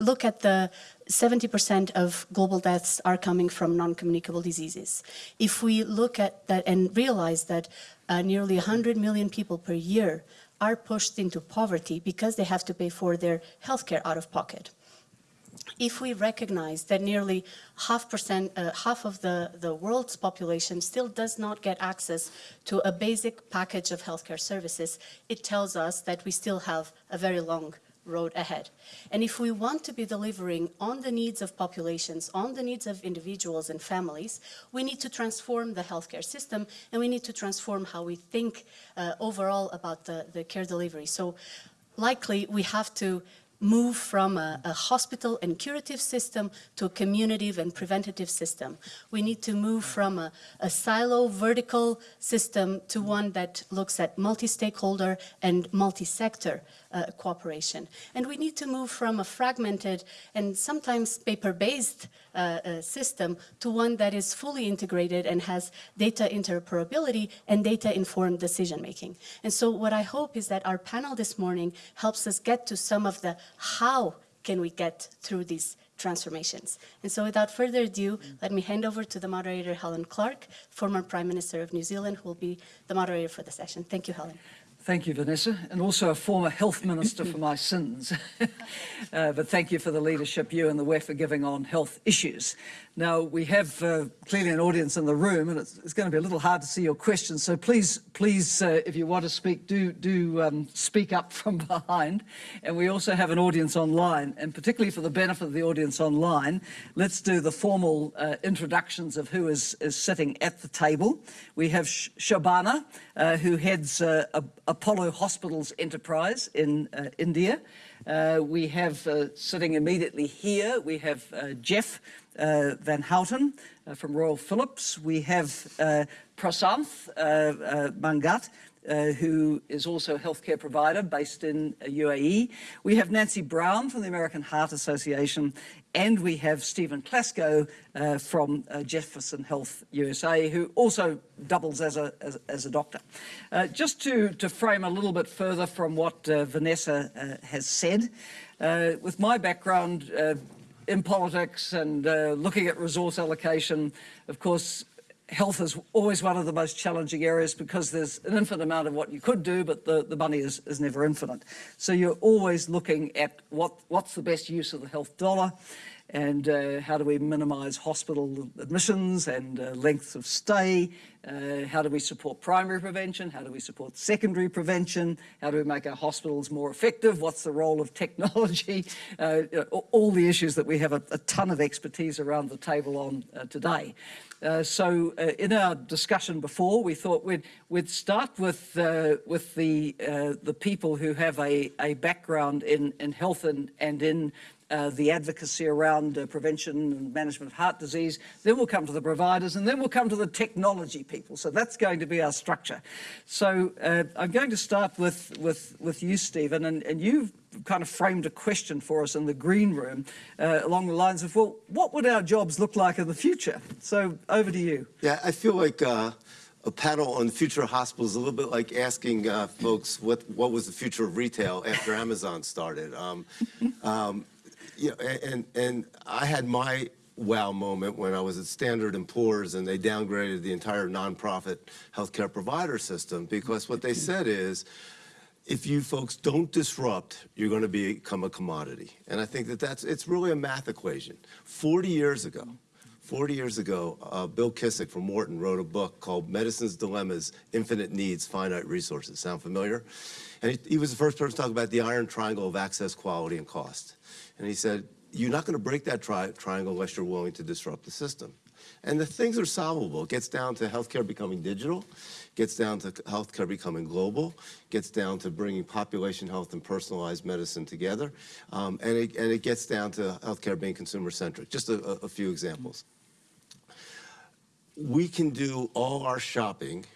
look at the 70% of global deaths are coming from non-communicable diseases. If we look at that and realize that uh, nearly 100 million people per year are pushed into poverty because they have to pay for their healthcare out of pocket. If we recognize that nearly half, percent, uh, half of the, the world's population still does not get access to a basic package of healthcare services, it tells us that we still have a very long road ahead. And if we want to be delivering on the needs of populations, on the needs of individuals and families, we need to transform the healthcare system and we need to transform how we think uh, overall about the, the care delivery. So likely we have to move from a, a, hospital and curative system to a community and preventative system. We need to move from a, a silo vertical system to one that looks at multi-stakeholder and multi-sector uh, cooperation. And we need to move from a fragmented and sometimes paper-based system to one that is fully integrated and has data interoperability and data-informed decision-making. And so what I hope is that our panel this morning helps us get to some of the how can we get through these transformations. And so without further ado, let me hand over to the moderator, Helen Clark, former Prime Minister of New Zealand, who will be the moderator for the session. Thank you, Helen. Thank you, Vanessa, and also a former health minister for my sins. uh, but thank you for the leadership you and the WEF are giving on health issues. Now, we have uh, clearly an audience in the room, and it's, it's, going to be a little hard to see your questions. So please, please, uh, if you want to speak, do, do um, speak up from behind. And we also have an audience online, and particularly for the benefit of the audience online, let's do the formal uh, introductions of who is, is sitting at the table. We have Sh Shobana, uh, who heads uh, Apollo Hospitals Enterprise in uh, India. we have sitting immediately here, we have Jeff, uh, Van Houten uh, from Royal Philips. We have uh, Prasanth Manghat, uh, who is also a healthcare provider based in UAE. We have Nancy Brown from the American Heart Association, and we have Stephen Klasko uh, from uh, Jefferson Health USA, who also doubles as a, as, as a doctor. just to, to frame a little bit further from what Vanessa has said, with my background, in politics and uh, looking at resource allocation, of course, health is always one of the most challenging areas because there's an infinite amount of what you could do, but the, the money is, is never infinite. So you're always looking at what, what's the best use of the health dollar and uh, how do we minimise hospital admissions and uh, lengths of stay, uh, how do we support primary prevention, how do we support secondary prevention, how do we make our hospitals more effective, what's the role of technology, uh, all the issues that we have a, a, ton of expertise around the table on uh, today. Uh, so in our discussion before, we thought we'd, we'd start with, with the, the people who have a, a background in, in health and, and in uh, the advocacy around uh, prevention and management of heart disease. Then we'll come to the providers and then we'll come to the technology people. So that's going to be our structure. So uh, I'm going to start with, with, with you, Stephen, and, and you've kind of framed a question for us in the green room uh, along the lines of, well, what would our jobs look like in the future? So over to you. Yeah, I feel like uh, a panel on future hospitals is a little bit like asking uh, folks what, what was the future of retail after Amazon started. Um, um, you know, and, and I had my wow moment when I was at Standard & Poor's and they downgraded the entire nonprofit healthcare provider system because what they said is, if you folks don't disrupt, you're going to become a commodity. And I think that that's, it's really a math equation. 40 years ago, 40 years ago, uh, Bill Kissick from Wharton wrote a book called Medicine's Dilemmas, Infinite Needs, Finite Resources. Sound familiar? And he, he was the first person to talk about the iron triangle of access, quality, and cost. And he said, you're not going to break that tri triangle unless you're willing to disrupt the system. And the things are solvable. It gets down to healthcare becoming digital, gets down to healthcare becoming global, gets down to bringing population health and personalized medicine together, um, and, it, and it gets down to healthcare being consumer-centric. Just a, a few examples. We can do all our shopping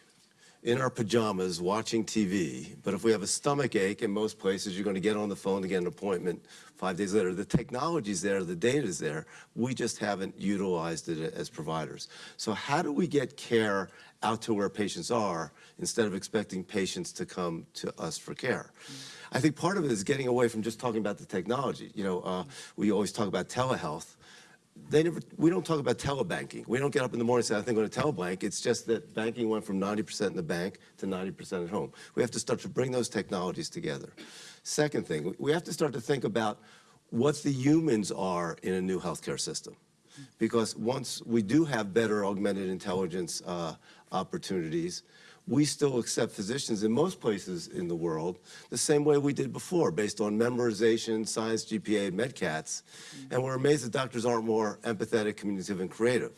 in our pajamas watching TV, but if we have a stomach ache in most places, you're going to get on the phone to get an appointment five days later. The technology's there, the data's there. We just haven't utilized it as providers. So how do we get care out to where patients are instead of expecting patients to come to us for care? I think part of it is getting away from just talking about the technology. You know, uh, we always talk about telehealth they never, we don't talk about telebanking. We don't get up in the morning and say, I think I'm going to telebank. It's just that banking went from 90% in the bank to 90% at home. We have to start to bring those technologies together. Second thing, we have to start to think about what the humans are in a new healthcare system. Because once we do have better augmented intelligence uh, opportunities, we still accept physicians in most places in the world the same way we did before, based on memorization, science, GPA, MCATs. And we're amazed that doctors aren't more empathetic, communicative, and creative.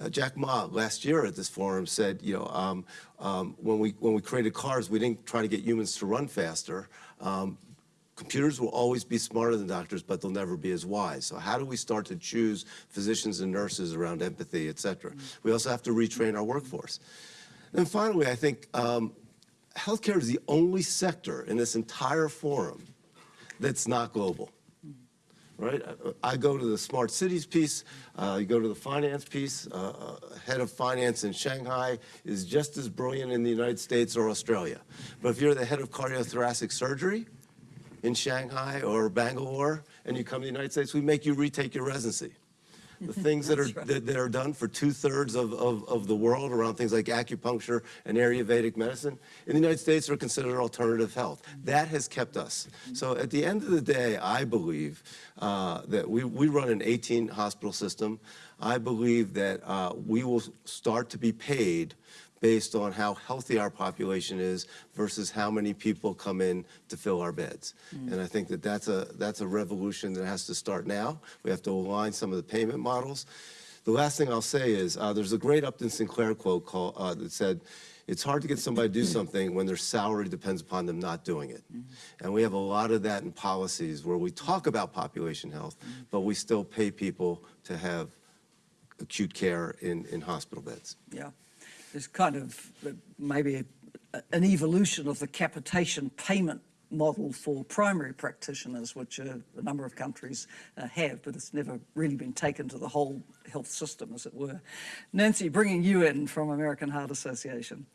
Uh, Jack Ma last year at this forum said, you know, um, um, when we when we created cars, we didn't try to get humans to run faster. Um, computers will always be smarter than doctors, but they'll never be as wise. So how do we start to choose physicians and nurses around empathy, et cetera? We also have to retrain our workforce. And finally, I think um, healthcare is the only sector in this entire forum that's not global. Right? I, I go to the smart cities piece, uh, you go to the finance piece, uh, uh, head of finance in Shanghai is just as brilliant in the United States or Australia. But if you're the head of cardiothoracic surgery in Shanghai or Bangalore and you come to the United States, we make you retake your residency the things that are that, that are done for two-thirds of, of, of the world around things like acupuncture and Ayurvedic medicine in the United States are considered alternative health. That has kept us. So at the end of the day, I believe uh, that we, we run an 18 hospital system. I believe that uh, we will start to be paid based on how healthy our population is versus how many people come in to fill our beds. Mm. And I think that that's a, that's a revolution that has to start now. We have to align some of the payment models. The last thing I'll say is uh, there's a great Upton Sinclair quote called, uh, that said, it's hard to get somebody to do something when their salary depends upon them not doing it. Mm -hmm. And we have a lot of that in policies where we talk about population health, mm -hmm. but we still pay people to have acute care in, in hospital beds. Yeah there's kind of uh, maybe an evolution of the capitation payment model for primary practitioners, which uh, a number of countries uh, have, but it's never really been taken to the whole health system, as it were. Nancy, bringing you in from American Heart Association.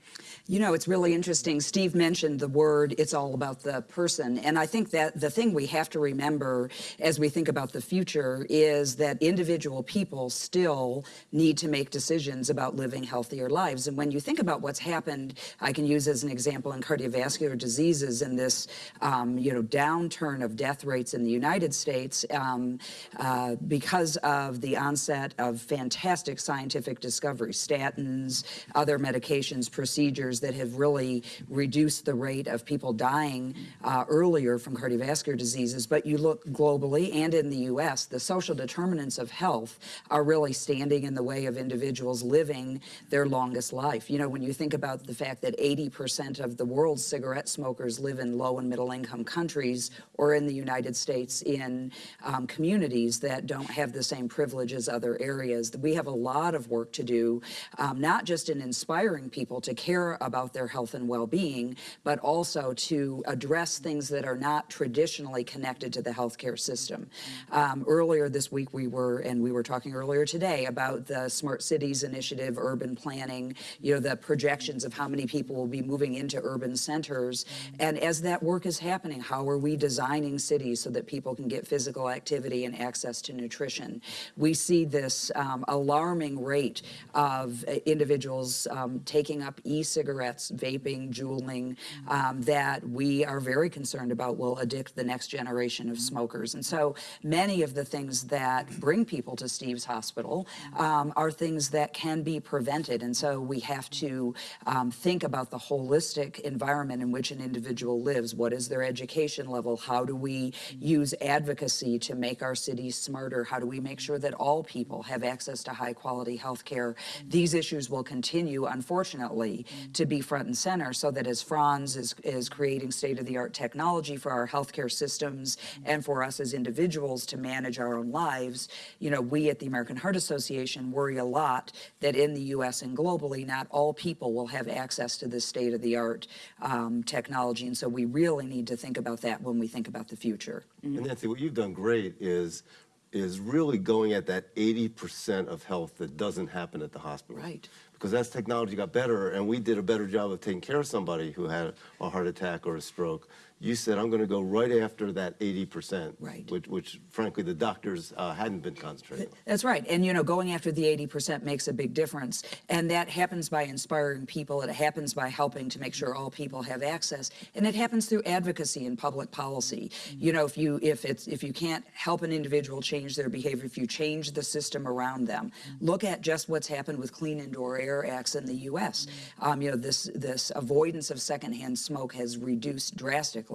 You know, it's really interesting. Steve mentioned the word, it's all about the person. And I think that the thing we have to remember as we think about the future is that individual people still need to make decisions about living healthier lives. And when you think about what's happened, I can use as an example in cardiovascular diseases in this, um, you know, downturn of death rates in the United States um, uh, because of the onset of fantastic scientific discovery, statins, other medications, procedures that have really reduced the rate of people dying uh, earlier from cardiovascular diseases. But you look globally and in the U.S., the social determinants of health are really standing in the way of individuals living their longest life. You know, when you think about the fact that 80% of the world's cigarette smokers live in low and middle income countries or in the United States in um, communities that don't have the same privilege as other areas. We have a lot of work to do, um, not just in inspiring people to care about their health and well-being, but also to address things that are not traditionally connected to the healthcare system. Um, earlier this week we were, and we were talking earlier today about the Smart Cities Initiative, urban planning, you know, the projections of how many people will be moving into urban centers. And as that work is happening, how are we designing cities so that people can get physical activity and access to nutrition? We see this um, alarming rate of uh, individuals um, taking up e-cigarettes, vaping, juuling, um, that we are very concerned about will addict the next generation of smokers. And so many of the things that bring people to Steve's Hospital um, are things that can be prevented. And so we have to um, think about the holistic environment in which an individual lives. What What is their education level? How do we mm-hmm. use advocacy to make our cities smarter? How do we make sure that all people have access to high quality health care? Mm-hmm. These issues will continue, unfortunately, mm-hmm. to be front and center so that as Frans is, is creating state of the art technology for our healthcare systems and for us as individuals to manage our own lives, you know, we at the American Heart Association worry a lot that in the US and globally, not all people will have access to this state of the art um, technology. And so we really need to think about that when we think about the future. And mm-hmm. Nancy, what you've done great is, is really going at that 80% of health that doesn't happen at the hospital. Right. Because as technology got better and we did a better job of taking care of somebody who had a heart attack or a stroke, you said, I'm going to go right after that 80%. Right. Which, which frankly, the doctors uh, hadn't been concentrating on. That's right. And, you know, going after the 80% makes a big difference. And that happens by inspiring people. It happens by helping to make sure all people have access. And it happens through advocacy and public policy. You know, if you, if it's, if you can't help an individual change their behavior, if you change the system around them, look at just what's happened with Clean Indoor Air Acts in the U.S. Um, you know, this, this avoidance of secondhand smoke has reduced drastically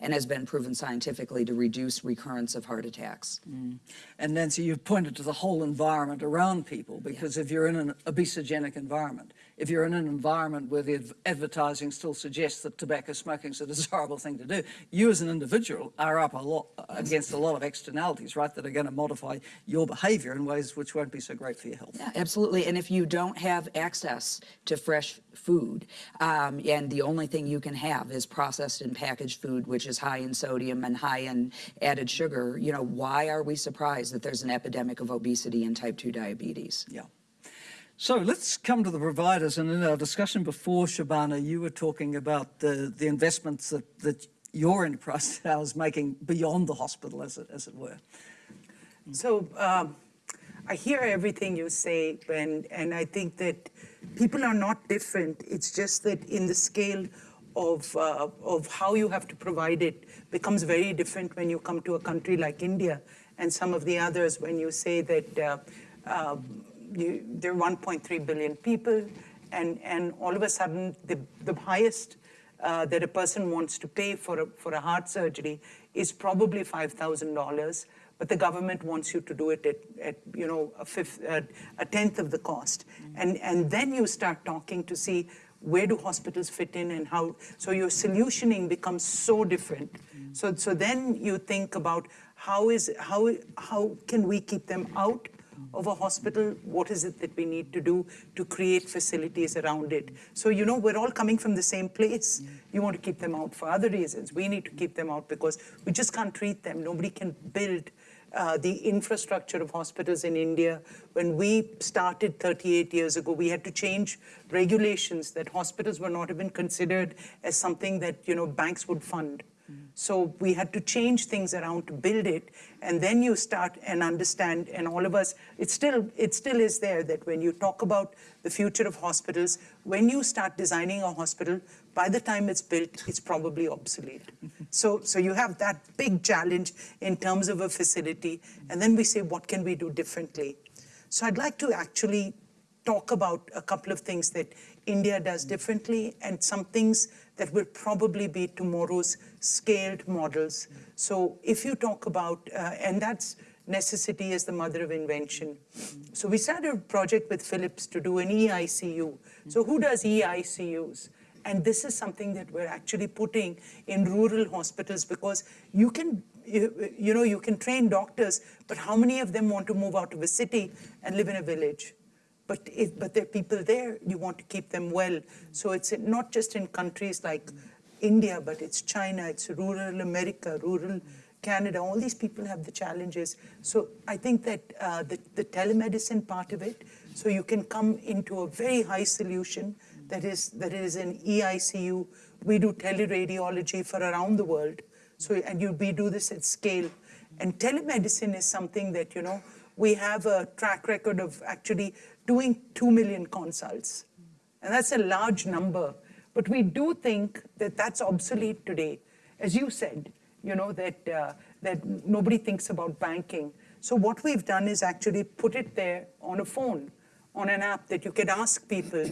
and has been proven scientifically to reduce recurrence of heart attacks. Mm. And Nancy, you've pointed to the whole environment around people because if you're in an obesogenic environment, if you're in an environment where the advertising still suggests that tobacco smoking is a desirable thing to do, you as an individual are up a lot against a lot of externalities, right, that are going to modify your behavior in ways which won't be so great for your health. Yeah, absolutely. And if you don't have access to fresh food, um, and the only thing you can have is processed and packaged food, which is high in sodium and high in added sugar, you know, why are we surprised that there's an epidemic of obesity and type 2 diabetes? Yeah. So let's come to the providers. And in our discussion before, Shobana, you were talking about the, the investments that, that your enterprise now is making beyond the hospital, as it, as it were. So um, I hear everything you say, and, and I think that people are not different. It's just that in the scale of, uh, of how you have to provide it becomes very different when you come to a country like India and some of the others when you say that uh, uh, you, there are 1.3 billion people, and, and all of a sudden the, the highest uh, that a person wants to pay for a, for a heart surgery is probably $5,000, but the government wants you to do it at, at you know, a, fifth, uh, a tenth of the cost. And, and then you start talking to see where do hospitals fit in and how, so your solutioning becomes so different. So, so then you think about how is, how, how can we keep them out of a hospital, what is it that we need to do to create facilities around it? So, you know, we're all coming from the same place. You want to keep them out for other reasons. We need to keep them out because we just can't treat them. Nobody can build uh, the infrastructure of hospitals in India. When we started 38 years ago, we had to change regulations that hospitals were not even considered as something that, you know, banks would fund. So we had to change things around to build it, and then you start and understand. And all of us, it still it still is there that when you talk about the future of hospitals, when you start designing a hospital, by the time it's built, it's probably obsolete. Mm-hmm. so so you have that big challenge in terms of a facility, and then we say, what can we do differently? So I'd like to actually talk about a couple of things that India does differently and some things that will probably be tomorrow's scaled models. So if you talk about, uh, and that's necessity is the mother of invention. So we started a project with Philips to do an EICU. So who does EICUs? And this is something that we're actually putting in rural hospitals because you can, you, you know, you can train doctors, but how many of them want to move out of a city and live in a village? But if, but there are people there, you want to keep them well. So it's not just in countries like India, but it's China, it's rural America, rural Canada. All these people have the challenges. So I think that uh, the, the telemedicine part of it, so you can come into a very high solution that is that is an EICU. We do teleradiology for around the world. So and you we do this at scale. And telemedicine is something that you know we have a track record of actually doing 2 million consults. And that's a large number. But we do think that that's obsolete today. As you said, you know, that, uh, that nobody thinks about banking. So what we've done is actually put it there on a phone, on an app that you can ask people.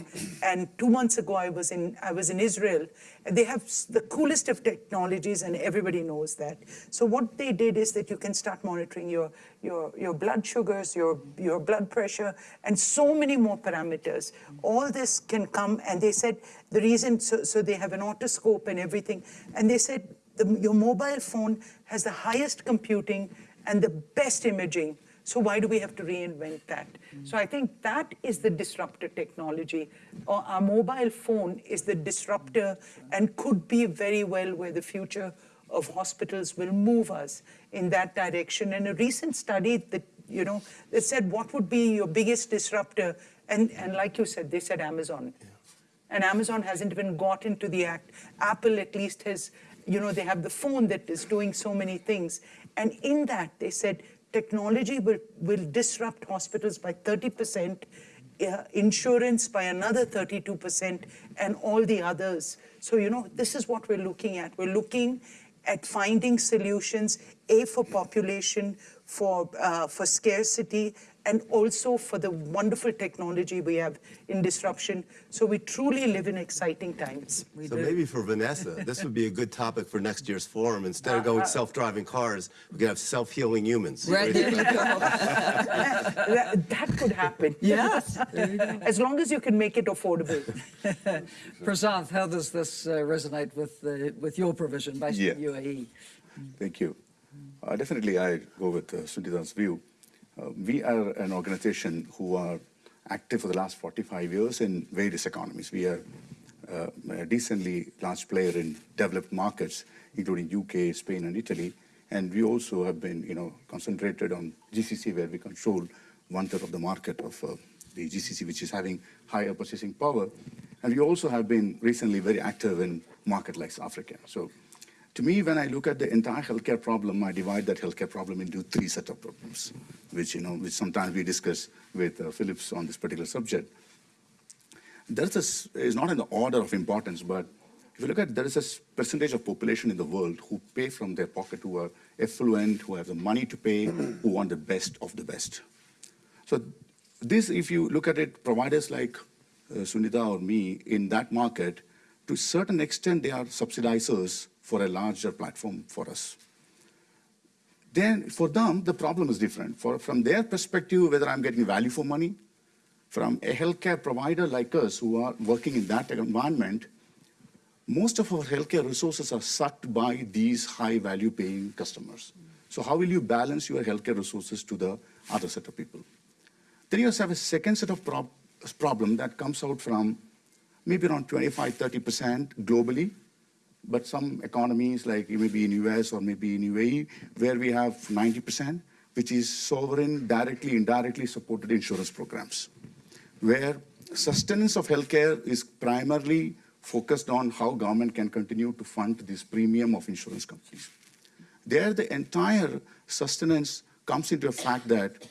And two months ago, I was in I was in Israel, and they have the coolest of technologies, and everybody knows that. So what they did is that you can start monitoring your your your blood sugars, your your blood pressure, and so many more parameters. All this can come, and they said the reason. So, so they have an otoscope and everything, and they said the, your mobile phone has the highest computing and the best imaging. So why do we have to reinvent that? So I think that is the disruptor technology. Or Our mobile phone is the disruptor and could be very well where the future of hospitals will move us in that direction. And a recent study that, you know, that said what would be your biggest disruptor? And, and like you said, they said Amazon. And Amazon hasn't even got into the act. Apple at least has, you know, they have the phone that is doing so many things. And in that, they said technology will, will disrupt hospitals by 30%, uh, insurance by another 32%, and all the others. So, you know, this is what we're looking at. We're looking at finding solutions, A, for population, for, uh, for scarcity, and also for the wonderful technology we have in disruption. So we truly live in exciting times. So maybe for Vanessa, this would be a good topic for next year's forum. Instead of going self-driving cars, we could have self-healing humans. Right, there you go. that, that could happen. Yes. As long as you can make it affordable. Prasanth, how does this uh, resonate with, uh, with your provision based Yeah. in UAE? Thank you. Uh, definitely, I go with uh, Sundita's view. Uh, we are an organization who are active for the last 45 years in various economies. We are uh, a decently large player in developed markets, including UK, Spain, and Italy. And we also have been, you know, concentrated on GCC, where we control one third of the market of uh, the GCC, which is having higher purchasing power. And we also have been recently very active in market like Africa. So to me, when I look at the entire healthcare problem, I divide that healthcare problem into three set of problems, which you know, which sometimes we discuss with uh, Philips on this particular subject. There's this is not in the order of importance, but if you look at there is a percentage of population in the world who pay from their pocket, who are affluent, who have the money to pay, who want the best of the best. So this, if you look at it, providers like uh, Sunita or me in that market, to a certain extent, they are subsidizers for a larger platform for us. Then for them, the problem is different. For, from their perspective, whether I'm getting value for money, from a healthcare provider like us who are working in that environment, most of our healthcare resources are sucked by these high value paying customers. So how will you balance your healthcare resources to the other set of people? Then you also have a second set of prob- problem that comes out from maybe around 25, 30% globally, but some economies like maybe in the US or maybe in UAE, where we have 90%, which is sovereign, directly, indirectly supported insurance programs, where sustenance of healthcare is primarily focused on how government can continue to fund this premium of insurance companies. There, the entire sustenance comes into a fact that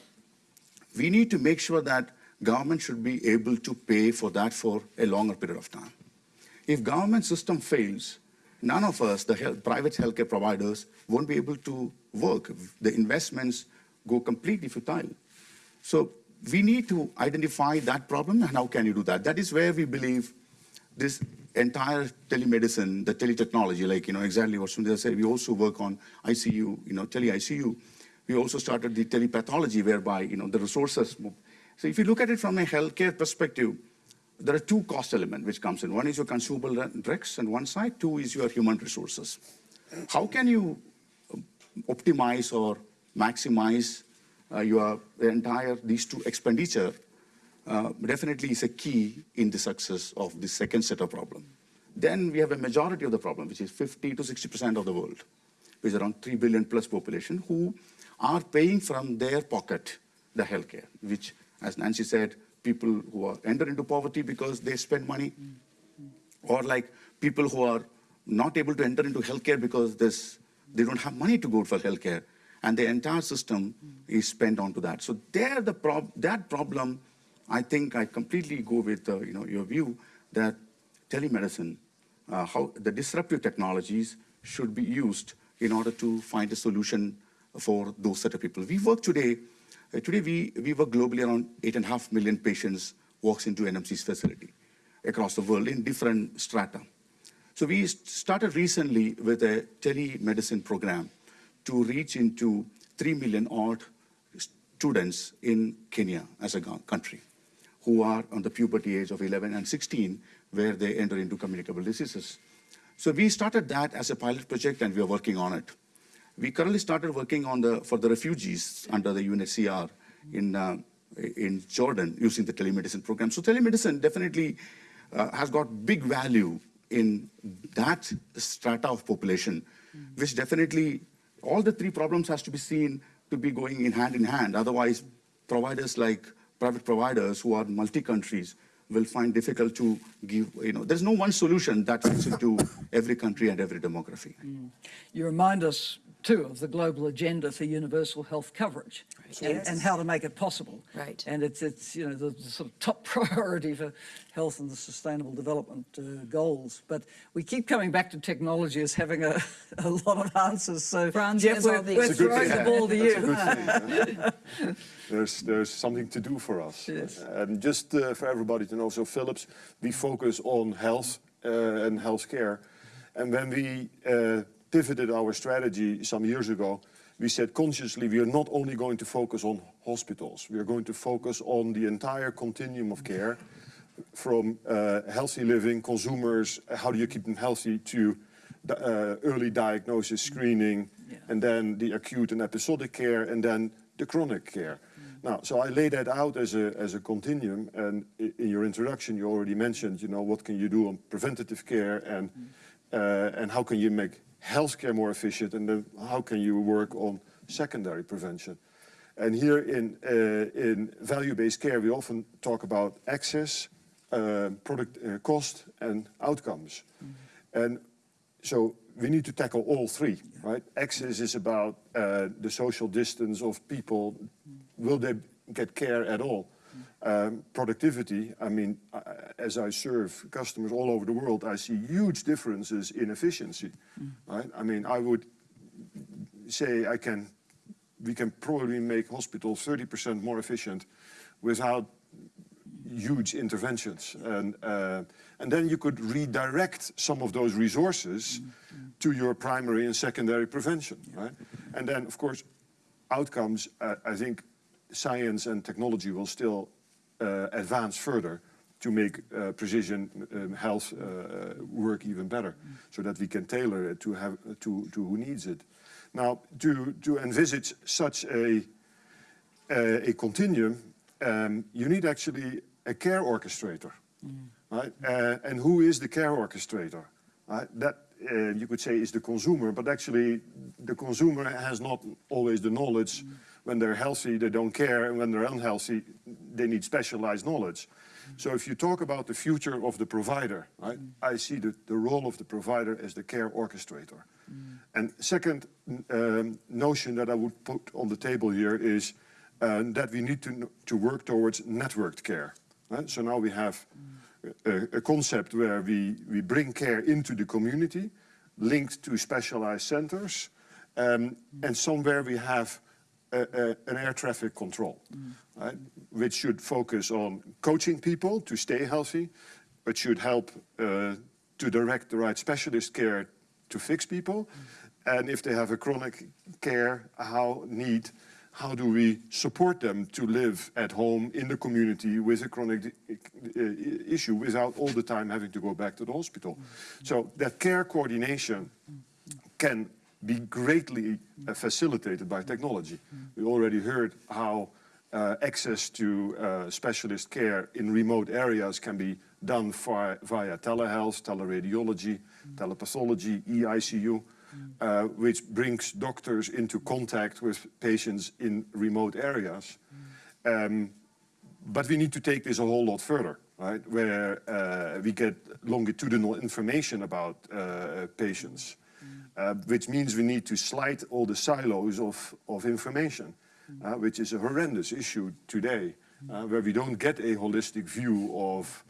we need to make sure that government should be able to pay for that for a longer period of time. If government system fails, none of us, the health, private healthcare providers, won't be able to work. The investments go completely futile. So we need to identify that problem and how can you do that? That is where we believe this entire telemedicine, the teletechnology, like, you know, exactly what Sundar said, we also work on ICU, you know, tele-ICU. We also started the telepathology whereby, you know, the resources move. So if you look at it from a healthcare perspective, there are two cost elements which comes in. One is your consumable drugs on one side, two is your human resources. How can you optimize or maximize uh, your entire, these two expenditure uh, definitely is a key in the success of the second set of problem. Then we have a majority of the problem, which is 50 to 60% of the world, which is around 3 billion plus population, who are paying from their pocket the healthcare, which, as Nancy said, people who are enter into poverty because they spend money, or like people who are not able to enter into healthcare because this, they don't have money to go for healthcare, and the entire system is spent onto that. So there, the prob- that problem, I think I completely go with uh, you know your view that telemedicine, uh, how the disruptive technologies should be used in order to find a solution for those set of people. We work today Uh, today, we, we work globally around 8.5 million patients walks into NMC's facility across the world in different strata. So we started recently with a telemedicine program to reach into 3 million odd students in Kenya as a country who are on the puberty age of 11 and 16 where they enter into communicable diseases. So we started that as a pilot project and we are working on it. We currently started working on the, for the refugees under the UNHCR in, uh, in Jordan using the telemedicine program. So telemedicine definitely uh, has got big value in that strata of population, which definitely all the three problems has to be seen to be going in hand in hand. Otherwise, providers like private providers who are multi-countries will find difficult to give, you know, there's no one solution that fits into every country and every demography. You remind us, too, of the global agenda for universal health coverage and, Yes. and how to make it possible. Right. And it's, it's you know, the, the sort of top priority for health and the sustainable development uh, goals. But we keep coming back to technology as having a, a lot of answers. So, Frans Jeff, has all we're, the we're It's a good throwing the thing. ball to you. there's there's something to do for us. Yes. And just uh, for everybody to know, so Philips, we focus on health uh, and healthcare. And when we uh, pivoted our strategy some years ago, we said consciously we are not only going to focus on hospitals, we are going to focus on the entire continuum of care, from uh, healthy living, consumers, how do you keep them healthy, to uh, early diagnosis, screening, Yeah. and then the acute and episodic care, and then the chronic care. Now, so I lay that out as a, as a continuum, and in your introduction, you already mentioned, you know, what can you do on preventative care, and, uh, and how can you make healthcare more efficient, and then how can you work on secondary prevention. And here in, uh, in value-based care, we often talk about access, uh, product uh, cost, and outcomes. And so we need to tackle all three, right? Access is about uh, the social distance of people. Will they get care at all? Um, productivity, I mean, uh, as I serve customers all over the world, I see huge differences in efficiency, right? I mean, I would say I can, we can probably make hospitals 30% more efficient without huge interventions. And, uh, and then you could redirect some of those resources to your primary and secondary prevention, right? And then, of course, outcomes, uh, I think science and technology will still uh, advance further to make uh, precision um, health uh, work even better, so that we can tailor it to, have, to, to who needs it. Now, to, to envisage such a, a, a continuum, um, you need actually a care orchestrator, right? Uh, and who is the care orchestrator? Right? That uh, you could say is the consumer, but actually the consumer has not always the knowledge. When they're healthy, they don't care, and when they're unhealthy, they need specialized knowledge. So if you talk about the future of the provider, right, I see the, the role of the provider as the care orchestrator. And second um, notion that I would put on the table here is uh, that we need to, to work towards networked care. Right? So now we have a, a concept where we, we bring care into the community, linked to specialized centers, um, and somewhere we have an air traffic control, right? which should focus on coaching people to stay healthy, but should help uh, to direct the right specialist care to fix people. And if they have a chronic care, how need, how do we support them to live at home in the community with a chronic uh, issue without all the time having to go back to the hospital? So that care coordination can be greatly uh, facilitated by technology. We already heard how uh, access to uh, specialist care in remote areas can be done via, via telehealth, teleradiology, telepathology, E EICU, uh, which brings doctors into contact with patients in remote areas. Um, but we need to take this a whole lot further, right? Where uh, we get longitudinal information about uh, patients, uh, which means we need to slide all the silos of, of information, uh, which is a horrendous issue today, uh, where we don't get a holistic view of,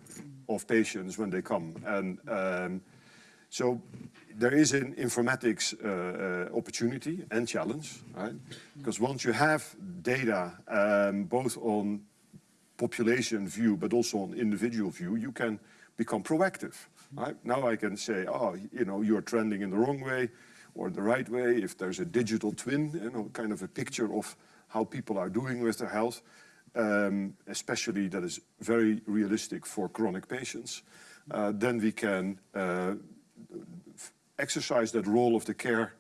of patients when they come. And um, So there is an informatics uh, uh, opportunity and challenge, right? Because once you have data um, both on population view, but also on individual view, you can become proactive. Now I can say, oh, you know, you're trending in the wrong way or the right way. If there's a digital twin, you know, kind of a picture of how people are doing with their health, um, especially that is very realistic for chronic patients, uh, then we can uh, exercise that role of the care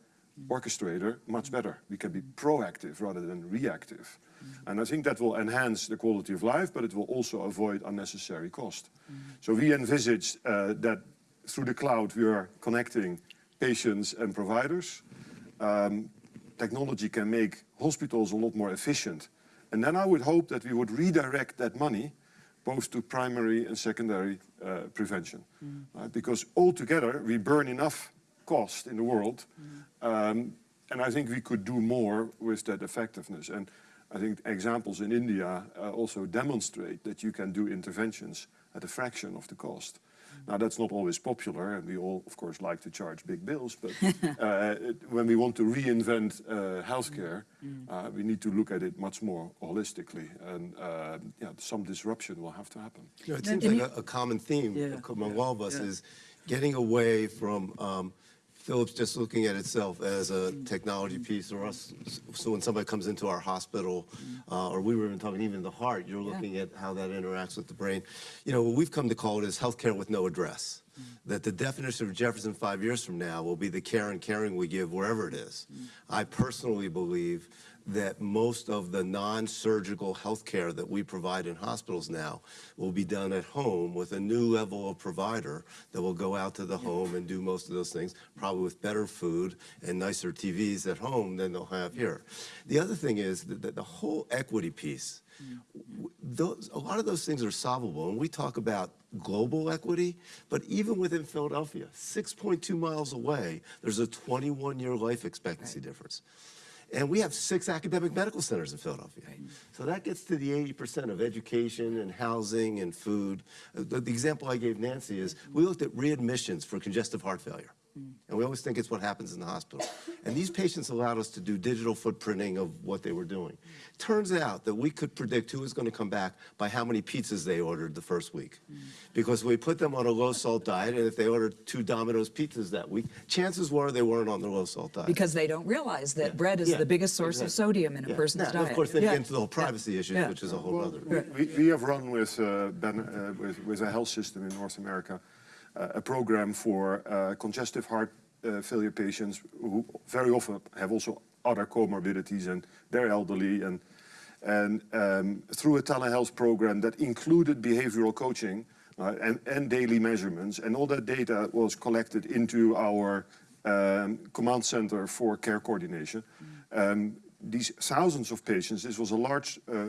orchestrator much better. We can be proactive rather than reactive. And I think that will enhance the quality of life, but it will also avoid unnecessary cost. So we envisage uh, that through the cloud we are connecting patients and providers. Um, technology can make hospitals a lot more efficient. And then I would hope that we would redirect that money both to primary and secondary uh, prevention. right? Because altogether, we burn enough cost in the world, um, and I think we could do more with that effectiveness. And I think examples in India uh, also demonstrate that you can do interventions at a fraction of the cost. Now, that's not always popular, and we all, of course, like to charge big bills, but uh, it- when we want to reinvent uh, healthcare, uh, we need to look at it much more holistically, and uh, yeah, some disruption will have to happen. You know, it seems like a, a common theme Yeah, among yeah, all of us yeah. is getting away from um, Philips just looking at itself as a Mm. technology piece, or us. So when somebody comes into our hospital, uh, or we were even talking even the heart, you're looking at how that interacts with the brain. You know, what we've come to call it is healthcare with no address. That the definition of Jefferson five years from now will be the care and caring we give wherever it is. I personally believe that most of the non-surgical health care that we provide in hospitals now will be done at home with a new level of provider that will go out to the home and do most of those things, probably with better food and nicer TVs at home than they'll have here. The other thing is that the whole equity piece, mm-hmm. w- those, a lot of those things are solvable, and we talk about global equity, but even within Philadelphia, 6.2 miles away, there's a 21-year life expectancy difference. And we have six academic medical centers in Philadelphia. So that gets to the 80% of education and housing and food. The, the example I gave Nancy is we looked at readmissions for congestive heart failure. And we always think it's what happens in the hospital. And these patients allowed us to do digital footprinting of what they were doing. Turns out that we could predict who was going to come back by how many pizzas they ordered the first week. Because we put them on a low salt diet, and if they ordered two Domino's pizzas that week, chances were they weren't on the low salt diet. Because they don't realize that bread is Yeah, the biggest source of sodium in a Yeah. person's Now, diet. Of course, then you Yeah. get into the whole privacy issue, Yeah. which is a whole other. We, we have run with, uh, ben, uh, with, with a health system in North America a program for uh, congestive heart uh, failure patients who very often have also other comorbidities and they're elderly and and um, through a telehealth program that included behavioral coaching uh, and, and daily measurements. And all that data was collected into our um, command center for care coordination. Um, these thousands of patients, this was a large, uh, uh,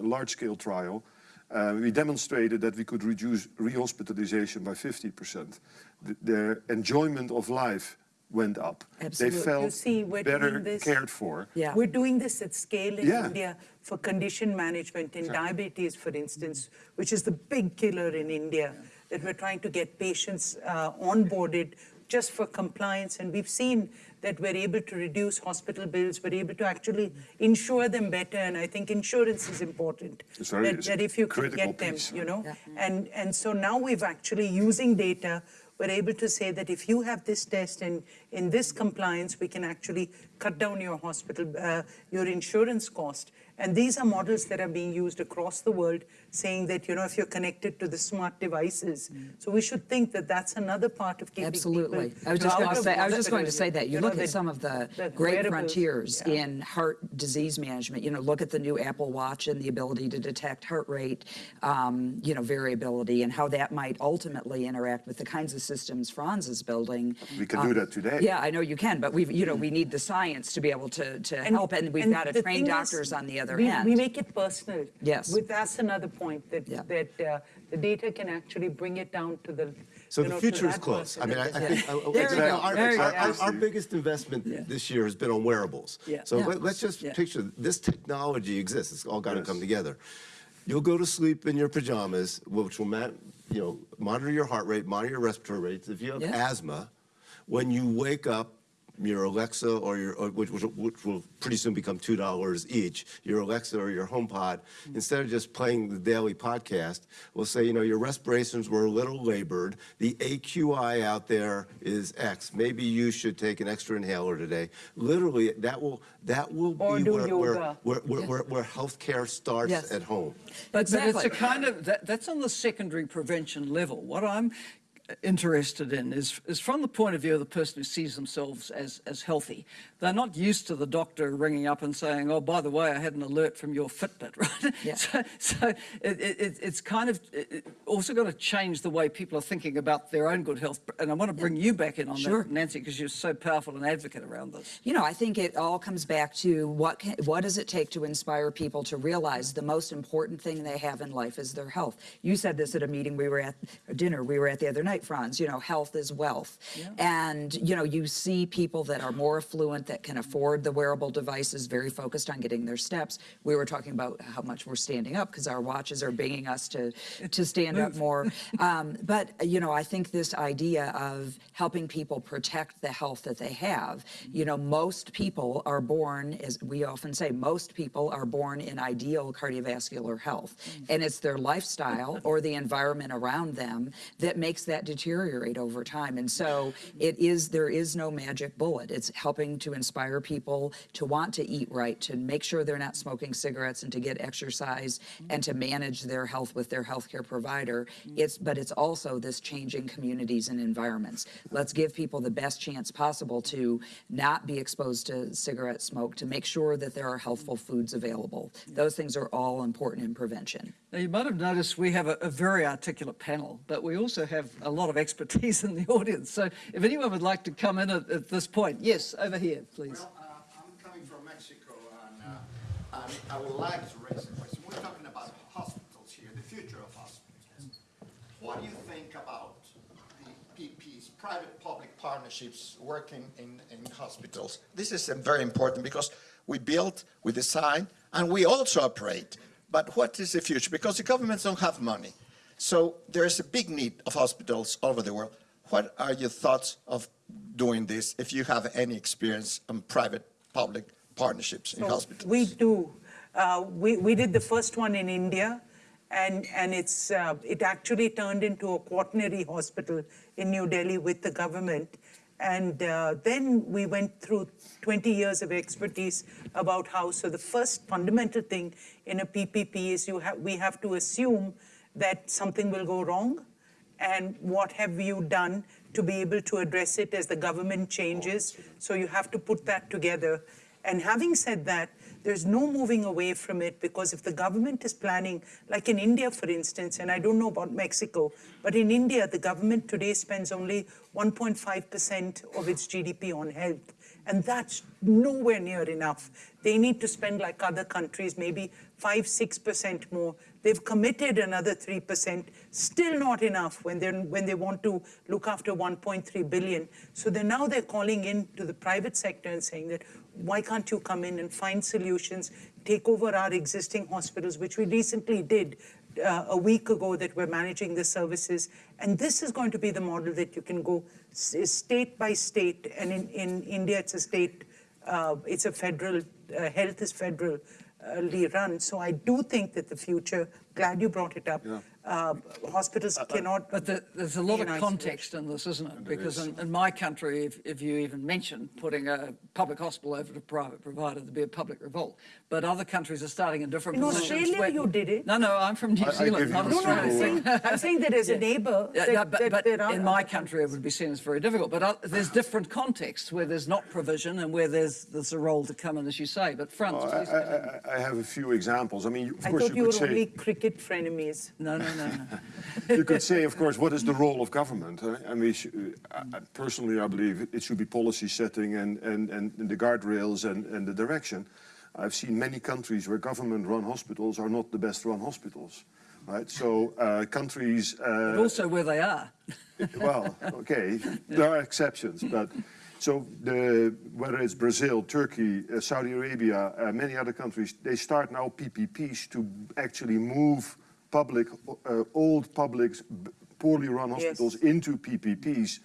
large-scale trial, uh, we demonstrated that we could reduce rehospitalization by 50%. The, their enjoyment of life went up. Absolutely. They felt You see, we're better doing this- cared for. Yeah. We're doing this at scale in Yeah. India for condition management in diabetes, for instance, which is the big killer in India, that we're trying to get patients uh, onboarded just for compliance. And we've seen that we're able to reduce hospital bills, we're able to actually insure them better. And I think insurance is important. It's very- that, that if you can critical get them, piece. you know. Yeah. And, and so now we've actually, using data, we're able to say that if you have this test and in this compliance, we can actually cut down your hospital, uh, your insurance cost. And these are models that are being used across the world, saying that, you know, if you're connected to the smart devices. Mm. So we should think that that's another part of keeping Absolutely. people I was just going to say, I was just going to say that. You know, look at some of the the great frontiers yeah. in heart disease management. You know, look at the new Apple Watch and the ability to detect heart rate, um, you know, variability and how that might ultimately interact with the kinds of systems Frans is building. We can do um, that today. Yeah, I know you can, but we've, you know, we mm. need the science to be able to, to help, and we've got to train thing is, doctors on the other we, hand. We make it personal. Yes. With, that's another point, that, Yeah. that uh, the data can actually bring it down to the, So the know, future is close. I mean, I, I Yeah. think, I- I- There our, our- our- our biggest investment this year has been on wearables. Yeah. So Yeah. let, us just Yeah. picture this technology exists. It's all got to Yes. come together. You'll go to sleep in your pajamas, which will ma- you know, monitor your heart rate, monitor your respiratory rates. If you have Yeah. asthma, when you wake up, your Alexa or your, or which, which, which will pretty soon become two dollars each, your Alexa or your HomePod, mm-hmm. instead of just playing the daily podcast, will say, you know, your respirations were a little labored. The AQI out there is X. Maybe you should take an extra inhaler today. Literally, that will that will Or be do where, where, where, where, where, where healthcare starts Yes. at home. But, but it's a kind of, that, that's on the secondary prevention level. What I'm interested in is, is from the point of view of the person who sees themselves as, as healthy. They're not used to the doctor ringing up and saying, oh, by the way, I had an alert from your Fitbit, right? Yeah. So, so it, it, it's kind of it, also got to change the way people are thinking about their own good health. And I want to bring you back in on Sure. that, Nancy, because you're so powerful an advocate around this. You know, I think it all comes back to what can, what does it take to inspire people to realize the most important thing they have in life is their health. You said this at a meeting we were at, a dinner we were at the other night, Frans. You know, health is wealth, and you know, you see people that are more affluent that can afford the wearable devices, very focused on getting their steps. We were talking about how much we're standing up because our watches are binging us to to stand up more. Um, but you know, I think this idea of helping people protect the health that they have. You know, most people are born, as we often say, most people are born in ideal cardiovascular health, and it's their lifestyle or the environment around them that makes that deteriorate over time. And so it is there is no magic bullet. It's helping to inspire people to want to eat right, to make sure they're not smoking cigarettes, and to get exercise, mm-hmm. and to manage their health with their healthcare provider. Mm-hmm. It's but it's also this changing communities and environments. Let's give people the best chance possible to not be exposed to cigarette smoke, to make sure that there are healthful mm-hmm. foods available. Those things are all important in prevention. You might have noticed we have a, a very articulate panel, but we also have a lot of expertise in the audience. So if anyone would like to come in at, at this point, yes, over here, please. Well, uh, I'm coming from Mexico, and, uh, and I would like to raise a question. We're talking about hospitals here, the future of hospitals. What do you think about the PPs, private-public partnerships working in, in hospitals? This is uh, very important because we build, we design, and we also operate. But what is the future? Because the governments don't have money. So there is a big need of hospitals all over the world. What are your thoughts of doing this, if you have any experience on private-public partnerships in So hospitals? We do. Uh, we, we did the first one in India, and, and it's, uh, it actually turned into a quaternary hospital in New Delhi with the government. And uh, then we went through 20 years of expertise about how. So the first fundamental thing in a PPP is you have we have to assume that something will go wrong, and what have you done to be able to address it as the government changes. So you have to put that together. And having said that, there's no moving away from it because if the government is planning, like in India, for instance, and I don't know about Mexico, but in India, the government today spends only 1.5% of its GDP on health. And that's nowhere near enough. They need to spend like other countries, maybe 5 6% more. They've committed another 3%, still not enough when, they're, when they want to look after 1.3 billion. So they're now they're calling in to the private sector and saying that, why can't you come in and find solutions, take over our existing hospitals, which we recently did uh, a week ago that we're managing the services. And this is going to be the model that you can go state by state. And in, in India, it's a state, uh, it's a federal, uh, health is federally run. So I do think that the future, glad you brought it up, uh, hospitals cannot. But the, there's a lot of context in this, isn't it? Because in, in my country, if, if you even mention putting a public hospital over to private provider, there'd be a public revolt. But other countries are starting in different In positions. Australia, where- you did it. No, no, I'm from New I- I Zealand, give not you No, no, I'm saying, I'm saying that as a neighbor, Yeah, that, no, but, that but there are in my country, it would be seen as very difficult. But uh, there's different contexts where there's not provision and where there's there's a role to come in, as you say. But Frans, I, please. I, I- I have a few examples. I mean, of I course, thought you you could were only cricket frenemies. No, no, no, no. you could say, of course, what is the role of government? uh, I mean, uh, I- personally, I believe it should be policy setting and, and, and the guardrails and, and the direction. I've seen many countries where government-run hospitals are not the best-run hospitals, right? So uh, countries. Uh, But also where they are. well, okay, there are exceptions, but so the whether it's Brazil, Turkey, uh, Saudi Arabia, uh, many other countries, they start now PPPs to actually move public, uh, old public, poorly run hospitals into PPPs,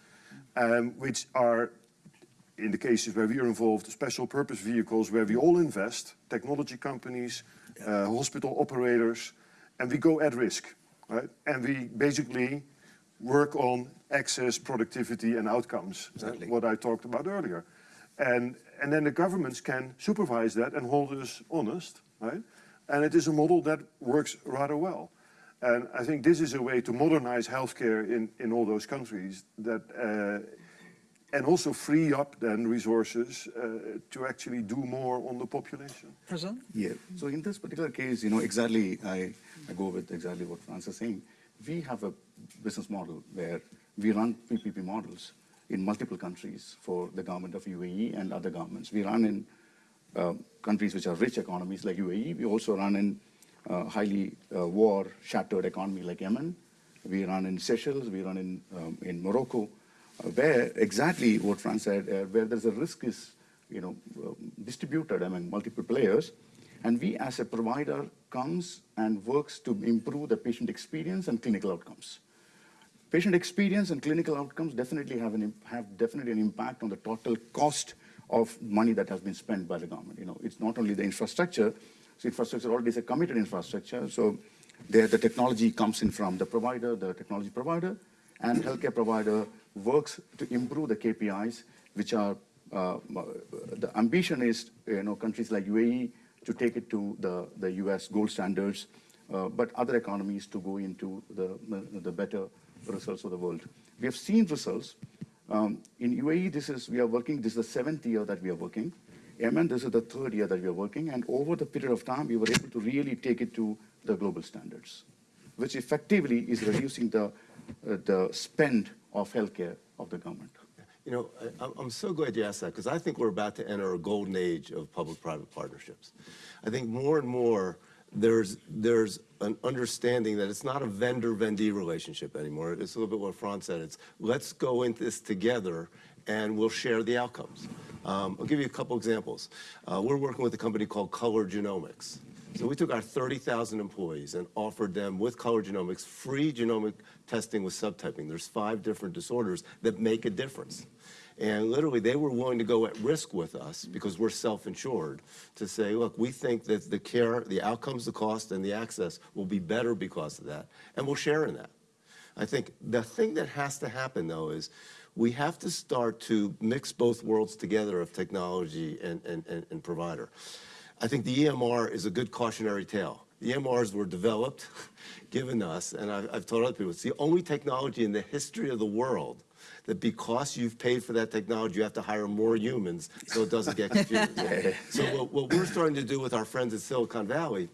um, which are, in the cases where we are involved, special purpose vehicles where we all invest, technology companies, uh, hospital operators, and we go at risk, right? And we basically work on access, productivity, and outcomes, uh, Exactly. what I talked about earlier. And, and then the governments can supervise that and hold us honest, right? And it is a model that works rather well. And I think this is a way to modernize healthcare in, in all those countries that, uh, and also free up then resources uh, to actually do more on the population. Prasanth? Yeah, so in this particular case, you know, exactly, I, I go with exactly what Frans is saying. We have a business model where we run PPP models in multiple countries for the government of UAE and other governments. We run in uh, countries which are rich economies like UAE. We also run in uh, highly uh, war-shattered economy like Yemen. We run in Seychelles. We run in, um, in Morocco, uh, where exactly what Frans said, uh, where there's a risk is, you know, um, distributed among multiple players. And we as a provider comes and works to improve the patient experience and clinical outcomes. Patient experience and clinical outcomes definitely have, an, have definitely an impact on the total cost of money that has been spent by the government. You know, it's not only the infrastructure, so infrastructure already is a committed infrastructure, so there the technology comes in from the provider, the technology provider, and healthcare provider works to improve the KPIs, which are, uh, the ambition is, you know, countries like UAE to take it to the, the US gold standards, uh, but other economies to go into the, the, the better results of the world. We have seen results. Um, in UAE, this is, we are working, this is the seventh year that we are working. Yemen, this is the third year that we are working. And over the period of time, we were able to really take it to the global standards, which effectively is reducing the, uh, the spend of healthcare of the government. You know, I, I'm- I'm so glad you asked that because I think we're about to enter a golden age of public-private partnerships. I think more and more there's there's an understanding that it's not a vendor-vendee relationship anymore. It's a little bit what Frans said. It's let's go into this together and we'll share the outcomes. Um, I'll give you a couple examples. Uh, we're working with a company called Color Genomics. So we took our 30,000 employees and offered them with Color Genomics free genomic testing with subtyping. There's five different disorders that make a difference. And literally, they were willing to go at risk with us because we're self-insured to say, look, we think that the care, the outcomes, the cost, and the access will be better because of that, and we'll share in that. I think the thing that has to happen, though, is we have to start to mix both worlds together of technology and, and, and, and provider. I think the EMR is a good cautionary tale. The EMRs were developed, given us, and I've, I've told other people, it's the only technology in the history of the world that because you've paid for that technology, you have to hire more humans so it doesn't get confused. so what, what we're starting to do with our friends at Silicon Valley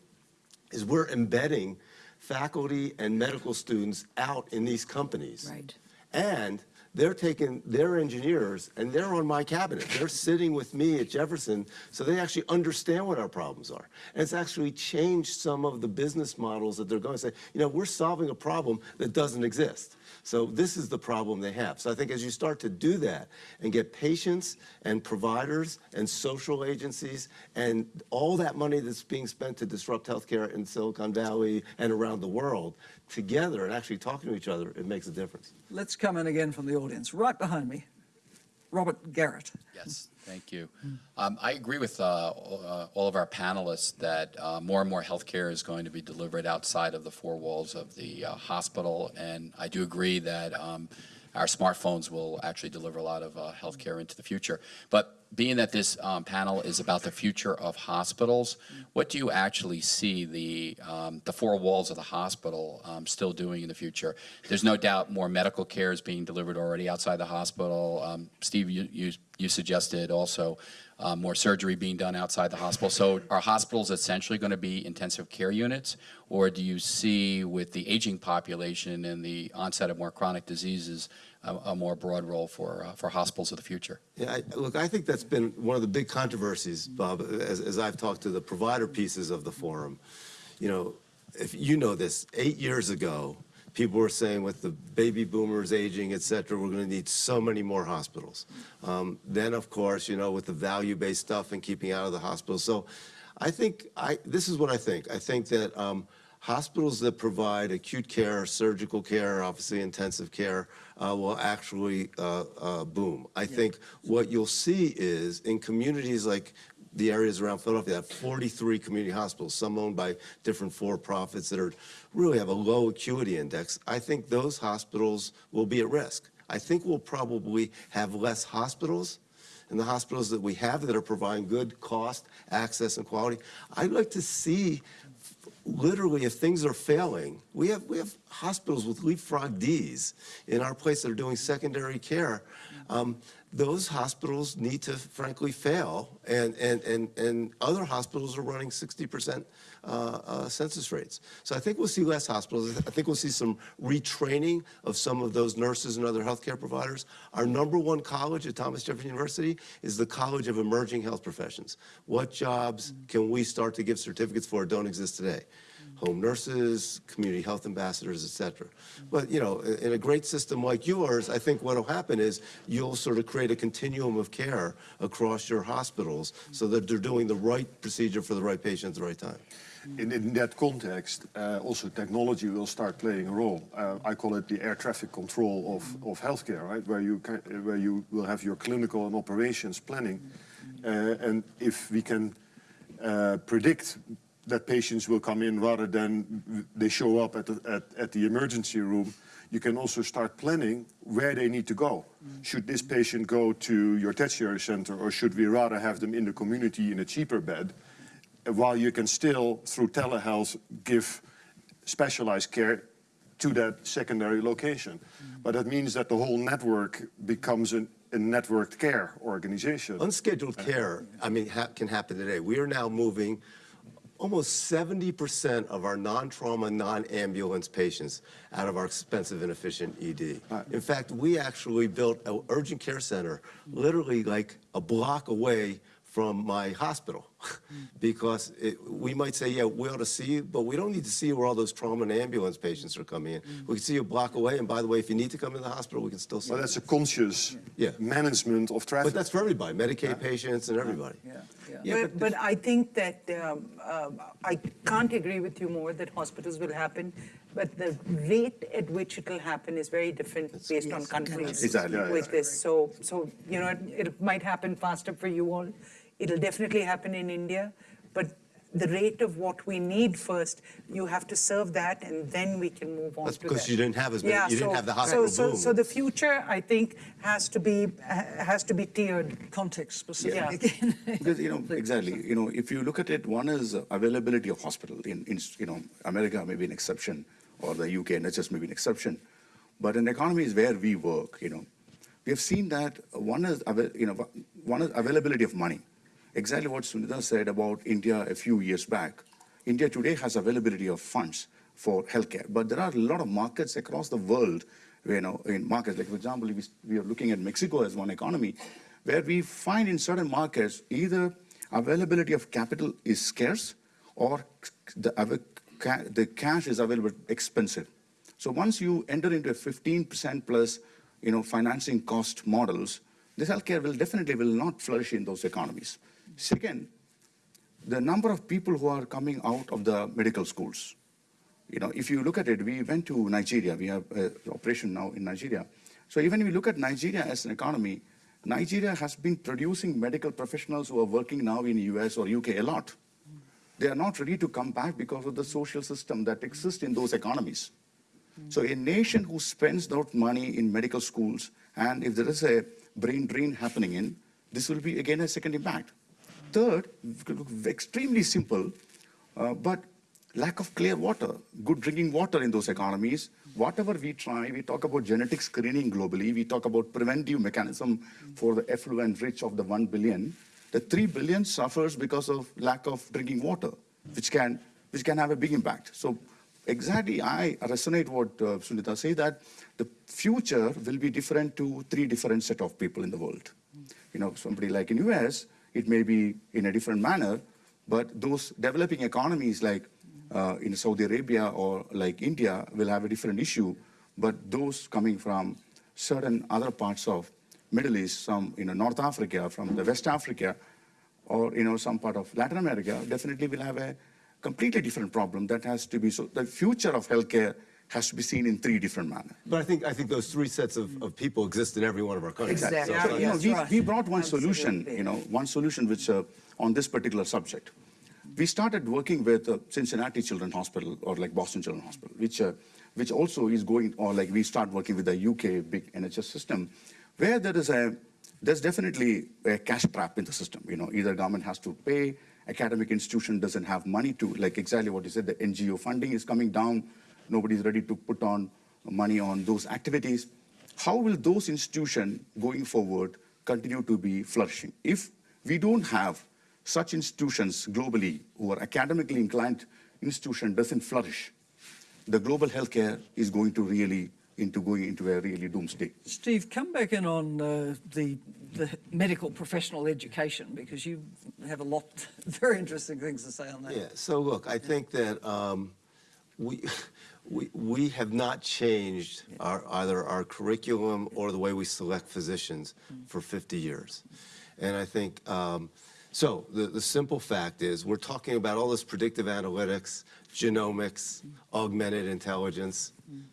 is we're embedding faculty and medical students out in these companies. Right. And they're taking their engineers and they're on my cabinet. They're sitting with me at Jefferson, so they actually understand what our problems are. And it's actually changed some of the business models that they're going to say, you know, we're solving a problem that doesn't exist. So this is the problem they have. So I think as you start to do that and get patients and providers and social agencies and all that money that's being spent to disrupt healthcare in Silicon Valley and around the world together and actually talking to each other, it makes a difference. Let's come in again from the audience, right behind me. Robert Garrett. Yes, thank you. Um, I agree with uh, all uh, of our panelists that uh, more and more healthcare is going to be delivered outside of the four walls of the uh, hospital, and I do agree that um, our smartphones will actually deliver a lot of uh, healthcare into the future. But being that this um, panel is about the future of hospitals, what do you actually see the um, the four walls of the hospital um, still doing in the future? There's no doubt more medical care is being delivered already outside the hospital. Um, Steve, you, you you suggested also uh, more surgery being done outside the hospital. So are hospitals essentially going to be intensive care units, or do you see with the aging population and the onset of more chronic diseases a, a more broad role for uh, for hospitals of the future? Yeah, I, look, I think that's been one of the big controversies, Bob, as, as I've talked to the provider pieces of the forum. You know, if you know this, eight years ago, people were saying with the baby boomers aging, et cetera, we're going to need so many more hospitals. Um, then, of course, you know, with the value-based stuff and keeping out of the hospitals. So I think I, this is what I think. I think that um, hospitals that provide acute care, surgical care, obviously intensive care, uh, will actually uh, uh, boom. I think what you'll see is in communities like the areas around Philadelphia have 43 community hospitals, some owned by different for-profits that are really have a low acuity index. I think those hospitals will be at risk. I think we'll probably have less hospitals and the hospitals that we have that are providing good cost, access, and quality. I'd like to see, literally, if things are failing, we have, we have hospitals with leapfrog Ds in our place that are doing secondary care. Um, those hospitals need to frankly fail, and, and, and, and other hospitals are running 60% uh, uh, census rates. So I think we'll see less hospitals. I think we'll see some retraining of some of those nurses and other healthcare providers. Our number one college at Thomas Jefferson University is the College of Emerging Health Professions. What jobs can we start to give certificates for that don't exist today? Home nurses, community health ambassadors, et cetera. But, you know, in a great system like yours, I think what'll happen is you'll sort of create a continuum of care across your hospitals so that they're doing the right procedure for the right patient at the right time. In, in that context, uh, also technology will start playing a role. Uh, I call it the air traffic control of, of healthcare, right? Where you, can, where you will have your clinical and operations planning. Uh, and if we can uh, predict that patients will come in rather than they show up at the, at, at the emergency room, you can also start planning where they need to go. Mm. Should this patient go to your tertiary center or should we rather have them in the community in a cheaper bed? While you can still, through telehealth, give specialized care to that secondary location. Mm. But that means that the whole network becomes an, a networked care organization. Unscheduled uh, care, I mean, ha can happen today. We are now moving almost 70% of our non-trauma, non-ambulance patients out of our expensive, and inefficient ED. In fact, we actually built an urgent care center literally like a block away from my hospital because it, we might say, yeah, we ought to see you, but we don't need to see where all those trauma and ambulance patients are coming in. We can see you a block away, and by the way, if you need to come to the hospital, we can still see Well, you. that's a conscious Yeah. management of traffic. But that's for everybody, Medicaid patients and everybody. Yeah, yeah. Yeah, but, but I think that um, um, I can't agree with you more that hospitals will happen, but the rate at which it will happen is very different based on countries Exactly. With yeah. this. So, so you know, it, it might happen faster for you all. It'll definitely happen in India, but the rate of what we need first, you have to serve that, and then we can move on That's to because that. you didn't have as many- Yeah, you didn't so- have the hospital so, so, boom. So the future, I think, has to be has to be tiered. Context specific Yeah. again. Because, you know, exactly, you know, if you look at it, one is availability of hospital. In, in, you know, America may be an exception, or the UK and NHS may be an exception. But an economy is where we work, you know. We have seen that one is, you know, one is availability of money. Exactly what Sunita said about India a few years back. India today has availability of funds for healthcare, but there are a lot of markets across the world, you know, in markets, like for example, we, we are looking at Mexico as one economy, where we find in certain markets either availability of capital is scarce or the, the cash is available expensive. So once you enter into a 15% plus, you know, financing cost models, this healthcare will definitely will not flourish in those economies. Second, the number of people who are coming out of the medical schools. You know, if you look at it, we went to Nigeria. We have an operation now in Nigeria. So even if you look at Nigeria as an economy, Nigeria has been producing medical professionals who are working now in US or UK a lot. They are not ready to come back because of the social system that exists in those economies. So a nation who spends that money in medical schools, and if there is a brain drain happening in, this will be again a second impact. Third, extremely simple, uh, but lack of clear water, good drinking water in those economies. Whatever we try, we talk about genetic screening globally, we talk about preventive mechanism for the effluent rich of the 1 billion. The 3 billion suffers because of lack of drinking water, which can, which can have a big impact. So exactly, I resonate what uh, Sunita say that the future will be different to three different set of people in the world. You know, somebody like in US, it may be in a different manner, but those developing economies like uh, in Saudi Arabia or like India will have a different issue, but those coming from certain other parts of Middle East, some you know North Africa, from the West Africa, or you know some part of Latin America, definitely will have a completely different problem that has to be, so the future of healthcare has to be seen in three different manners. But I think, I think those three sets of, of people exist in every one of our countries. Exactly. So it's So, not- you know, Yes, we, right. we brought one solution, you know, one solution which, uh, on this particular subject. We started working with uh, Cincinnati Children's Hospital or like Boston Children's Hospital, which, uh, which also is going, or like we start working with the UK big NHS system, where there is a, there's definitely a cash trap in the system. You know, either government has to pay, academic institution doesn't have money to, like exactly what you said, the NGO funding is coming down, nobody's ready to put on money on those activities. How will those institutions going forward continue to be flourishing? If we don't have such institutions globally who are academically inclined institution doesn't flourish, the global healthcare is going to really into going into a really doomsday. Steve, come back in on uh, the, the medical professional education because you have a lot, very interesting things to say on that. Yeah, so look, I think that um, we, we, we have not changed our, either our curriculum or the way we select physicians mm. for 50 years. And I think, um, so the, the simple fact is, we're talking about all this predictive analytics, genomics, mm. augmented intelligence. Mm.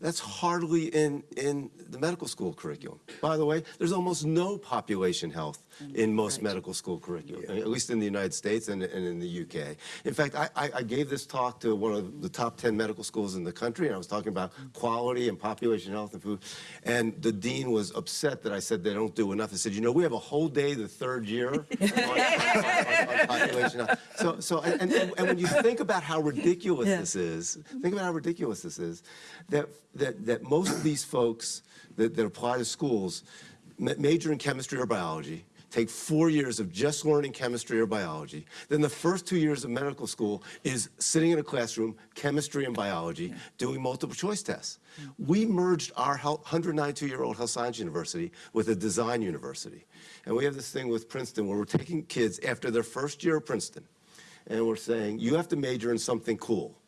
That's hardly in, in the medical school curriculum. By the way, there's almost no population health Mm-hmm. in most medical school curriculum, at least in the United States and, and in the UK. In fact, I, I, I gave this talk to one of the top 10 medical schools in the country, and I was talking about mm-hmm. quality and population health and food. And the dean was upset that I said they don't do enough. I said, you know, we have a whole day the third year on, on- on population health. So, so and, and, and when you think about how ridiculous this is, think about how ridiculous this is, that, that, that most of these folks that, that apply to schools major in chemistry or biology, take four years of just learning chemistry or biology. Then the first two years of medical school is sitting in a classroom, chemistry and biology, doing multiple choice tests. We merged our 192-year-old health science university with a design university. And we have this thing with Princeton where we're taking kids after their first year of Princeton, and we're saying, you have to major in something cool.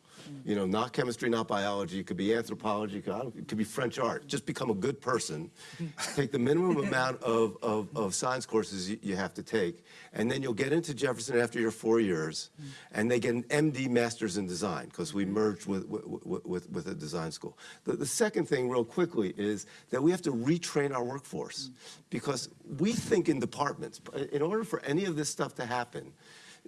You know, not chemistry, not biology. It could be anthropology. It could, I don't- it could be French art. Just become a good person. Take the minimum amount of, of, of science courses you, you have to take, and then you'll get into Jefferson after your four years, mm-hmm. and they get an MD Masters in Design because we mm-hmm. merged with, with, with, with a design school. The, the second thing, real quickly, is that we have to retrain our workforce mm-hmm. because we think in departments. In order for any of this stuff to happen,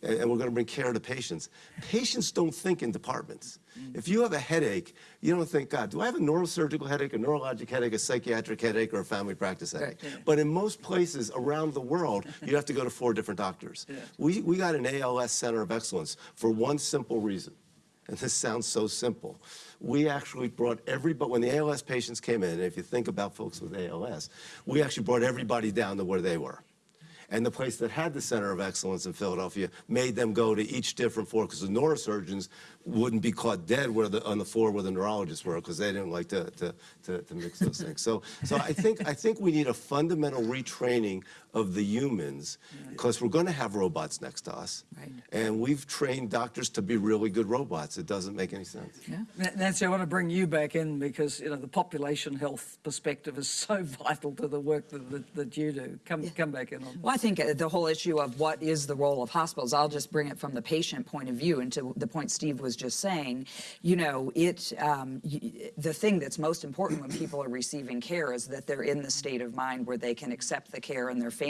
and and we're going to bring care to patients. Patients don't think in departments. If you have a headache, you don't think, God, do I have a neurosurgical headache, a neurologic headache, a psychiatric headache, or a family practice headache? But in most places around the world, you have to go to four different doctors. We, we got an ALS Center of Excellence for one simple reason. And this sounds so simple. We actually brought everybody, when the ALS patients came in, and if you think about folks with ALS, we actually brought everybody down to where they were. And the place that had the Center of Excellence in Philadelphia made them go to each different floor because the neurosurgeons wouldn't be caught dead where the, on the floor where the neurologists were because they didn't like to, to, to, to mix those things. So, so I, think, I think we need a fundamental retraining of the humans because we're going to have robots next to us. Right. And we've trained doctors to be really good robots. It doesn't make any sense. Na- Nancy, I want to bring you back in because you know the population health perspective is so vital to the work that, that, that you do. Come, come back in on. Well, I think uh, the whole issue of what is the role of hospitals, I'll just bring it from the patient point of view and to the point Steve was just saying. You know, it um, the thing that's most important when people are receiving care is that they're in the state of mind where they can accept the care and their family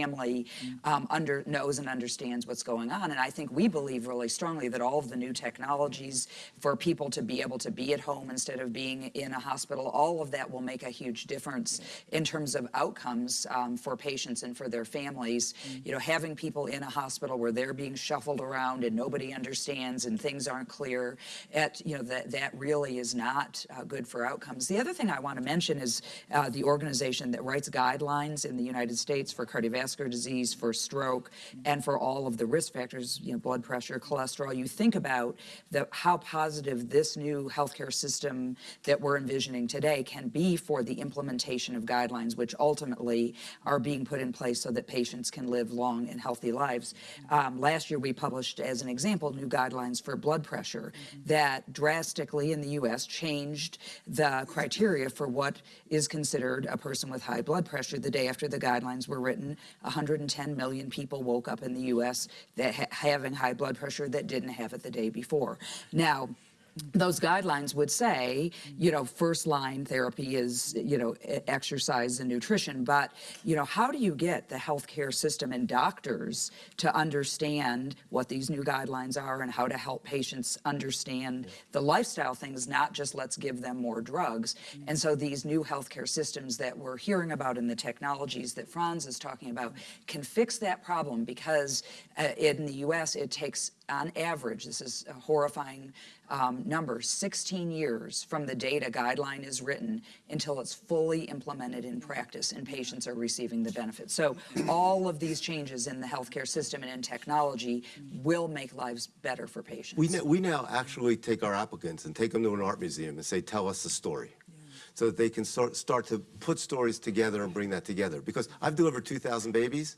um, under knows and understands what's going on. And I think we believe really strongly that all of the new technologies for people to be able to be at home instead of being in a hospital, all of that will make a huge difference in terms of outcomes um, for patients and for their families. You know, having people in a hospital where they're being shuffled around and nobody understands and things aren't clear, at you know that that really is not uh, good for outcomes. The other thing I want to mention is uh, the organization that writes guidelines in the United States for cardiovascular disease, for stroke, and for all of the risk factors, you know, blood pressure, cholesterol. You think about the how positive this new healthcare system that we're envisioning today can be for the implementation of guidelines, which ultimately are being put in place so that patients can live long and healthy lives. Um, last year, we published, as an example, new guidelines for blood pressure that drastically in the U.S. changed the criteria for what is considered a person with high blood pressure. The day after the guidelines were written, 110 million people woke up in the U.S. that ha- having high blood pressure that didn't have it the day before. Now, those guidelines would say, you know, first line therapy is, you know, exercise and nutrition. But, you know, how do you get the healthcare system and doctors to understand what these new guidelines are and how to help patients understand the lifestyle things, not just let's give them more drugs? And so these new healthcare systems that we're hearing about and the technologies that Frans is talking about can fix that problem because uh, in the US, it takes on average, this is a horrifying um, number, 16 years from the date a guideline is written until it's fully implemented in practice and patients are receiving the benefits. So all of these changes in the healthcare system and in technology will make lives better for patients. We now, we now actually take our applicants and take them to an art museum and say, tell us the story. So that they can start, start to put stories together and bring that together. Because I've delivered 2,000 babies,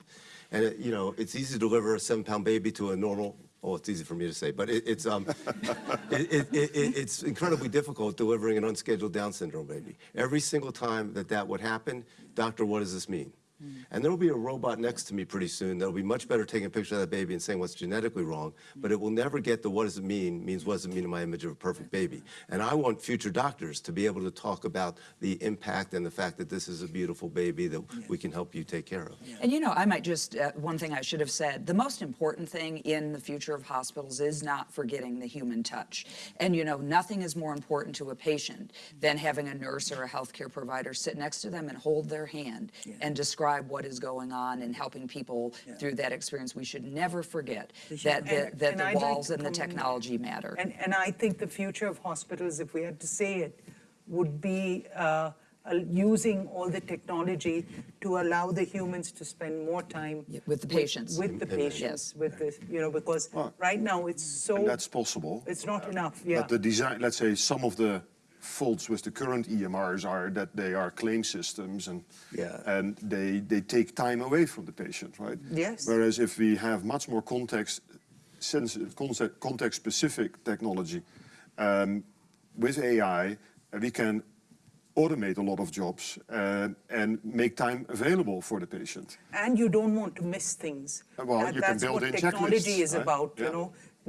and it, you know, it's easy to deliver a seven pound baby to a normal, oh, it's easy for me to say, but it, it's, um, it, it, it, it- it's incredibly difficult delivering an unscheduled Down syndrome baby. Every single time that that would happen, doctor, what does this mean? And there will be a robot next to me pretty soon that'll be much better taking a picture of that baby and saying what's genetically wrong, but it will never get the what does it mean means what does it mean in my image of a perfect baby. And I want future doctors to be able to talk about the impact and the fact that this is a beautiful baby that we can help you take care of. And you know, I might just, uh, one thing I should have said, the most important thing in the future of hospitals is not forgetting the human touch. And you know, nothing is more important to a patient than having a nurse or a healthcare provider sit next to them and hold their hand and describe what is going on and helping people through that experience. We should never forget that the, And- that and the I'd like walls to and the come in- technology matter. And, and I think the future of hospitals, if we had to say it, would be uh, uh, using all the technology to allow the humans to spend more time Yeah, with the patients. With the patients, Yes. with the, you know, because Well, right now it's so, And that's possible. it's not enough, yeah. But the design, let's say, some of the faults with the current EMRs are that they are claim systems and Yeah. and they they take time away from the patient, right? Yes. Whereas if we have much more context sensitive, context, context specific technology um, with AI, we can automate a lot of jobs uh, and make time available for the patient. And you don't want to miss things. Well, That- you can That's build what in technology checklists, is right? about, you Yeah.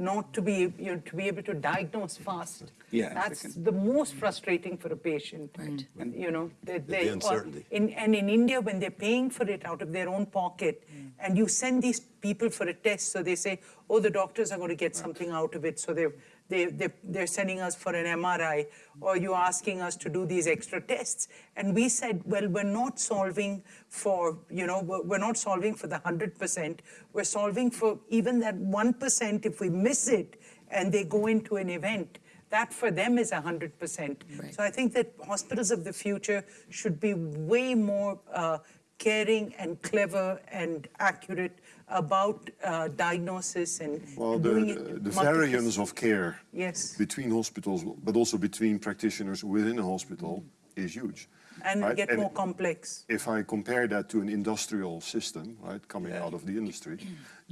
Know, not to be, you know, to be able to diagnose fast. Yeah, That's second. the most frustrating for a patient. Right. You know, they, The they, or uncertainty. in, and in India, when they're paying for it out of their own pocket, mm. and you send these people for a test, so they say, oh, the doctors are going to get something out of it, so they're, they, they, they're sending us for an MRI, or you're asking us to do these extra tests. And we said, well, we're not solving for, you know, we're, not solving for the 100%. We're solving for even that 1% if we miss it and they go into an event. That for them is 100%. Right. So I think that hospitals of the future should be way more uh, caring and clever and accurate about uh, diagnosis and Well, doing the, it the variance of care Yes. between hospitals, but also between practitioners within a hospital is huge. and right? get more complex. If I compare that to an industrial system, right, coming out of the industry,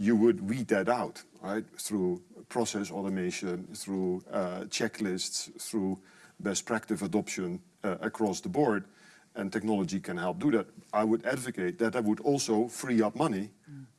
you would weed that out, right, through process automation, through uh, checklists, through best practice adoption uh, across the board, and technology can help do that. I would advocate that that would also free up money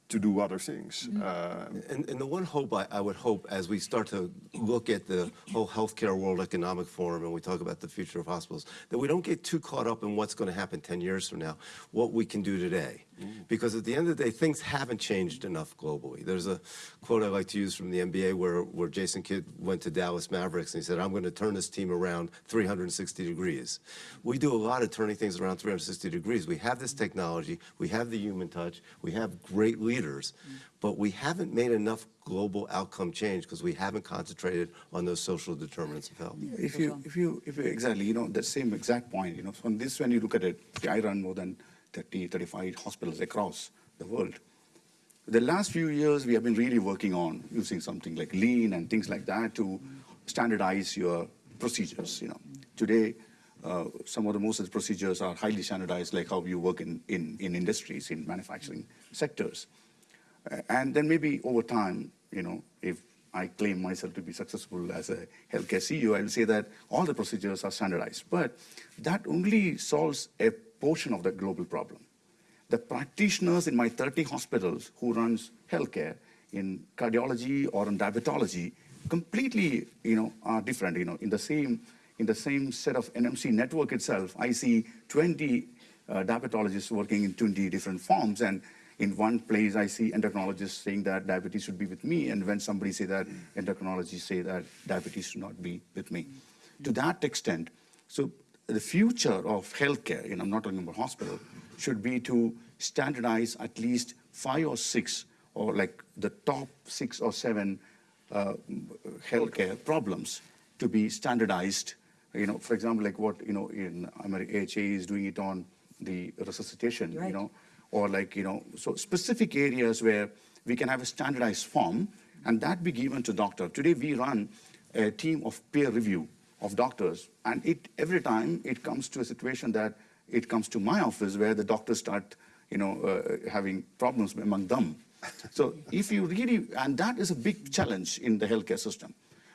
to do other things. Uh, And, and the one hope I, I would hope as we start to look at the whole healthcare World Economic Forum and we talk about the future of hospitals, that we don't get too caught up in what's going to happen 10 years from now, what we can do today. Because at the end of the day, things haven't changed enough globally. There's a quote I like to use from the NBA where, where Jason Kidd went to Dallas Mavericks and he said, I'm going to turn this team around 360 degrees. We do a lot of turning things around 360 degrees. We have this technology, we have the human touch, we have great leaders, mm. but we haven't made enough global outcome change because we haven't concentrated on those social determinants of health. If you, if you, if you, exactly, you know, the same exact point, you know, so on this, when you look at it, I run more than 30, 35 hospitals across the world. The last few years, we have been really working on using something like lean and things like that to standardize your procedures, you know. Today, uh, some of the most of the procedures are highly standardized, like how you work in, in, in industries, in manufacturing sectors. And then maybe over time, you know, if I claim myself to be successful as a healthcare CEO, I will say that all the procedures are standardized. But that only solves a portion of the global problem. The practitioners in my 30 hospitals who runs healthcare in cardiology or in diabetology completely, you know, are different. You know, in the same in the same set of NMC network itself, I see 20 uh, diabetologists working in 20 different forms, and in one place I see endocrinologists saying that diabetes should be with me, and when somebody say that, endocrinologists say that diabetes should not be with me. To that extent, so the future of healthcare, you know, I'm not talking about hospital, should be to standardize at least five or six, or like the top six or seven uh, healthcare problems to be standardized. You know, for example, like what you know in America, AHA is doing it on the resuscitation. Right. You know, or like you know, so specific areas where we can have a standardized form, and that be given to doctor. Today we run a team of peer review of doctors, and it every time it comes to a situation that it comes to my office where the doctors start, you know, uh, having problems among them. So if you really, and that is a big challenge in the healthcare system.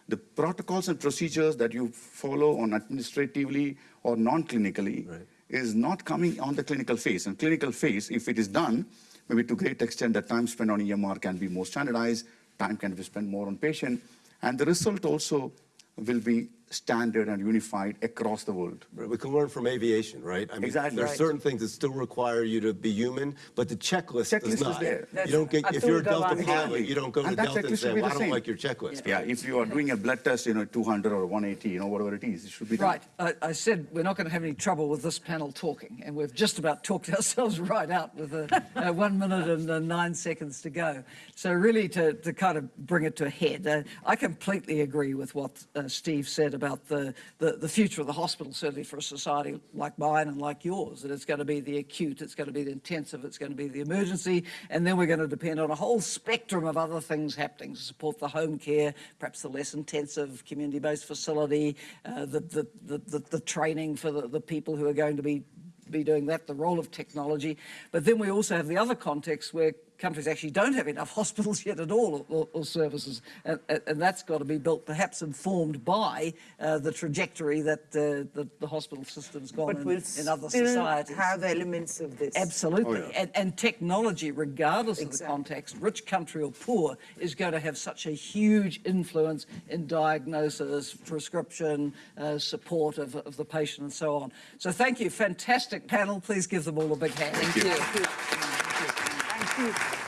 The protocols and procedures that you follow on administratively or non-clinically is not coming on the clinical phase. And clinical phase, if it is done, maybe to great extent, the time spent on EMR can be more standardized, time can be spent more on patient, and the result also will be standard and unified across the world. We can learn from aviation, right? I mean, Exactly. There's Right. certain things that still require you to be human, but the checklist Checklist does is not. there. You don't get, if you're a Delta Gawande. pilot, you don't go to And that Delta and say, well, I don't same. like your checklist. Yeah, if you are doing a blood test, you know, 200 or 180, you know, whatever it is, it should be done. Right. I, I said we're not going to have any trouble with this panel talking, and we've just about talked ourselves right out with a, uh, one minute and uh, nine seconds to go. So really, to, to kind of bring it to a head, uh, I completely agree with what uh, Steve said about the, the, the future of the hospital, certainly for a society like mine and like yours, that it's going to be the acute, it's going to be the intensive, it's going to be the emergency, and then we're going to depend on a whole spectrum of other things happening to support the home care, perhaps the less intensive community-based facility, uh, the, the, the, the, training for the, the people who are going to be be doing that, the role of technology. But then we also have the other context where countries actually don't have enough hospitals yet at all or, or services. And, and- and that's got to be built, perhaps informed by uh, the trajectory that uh, the, the hospital system's gone But in, we'll in other still societies. have elements of this. Absolutely. and, and technology, regardless of the context, rich country or poor, is going to have such a huge influence in diagnosis, prescription, uh, support of, of the patient, and so on. So, thank you. Fantastic panel. Please give them all a big hand. Thank you. Thank you.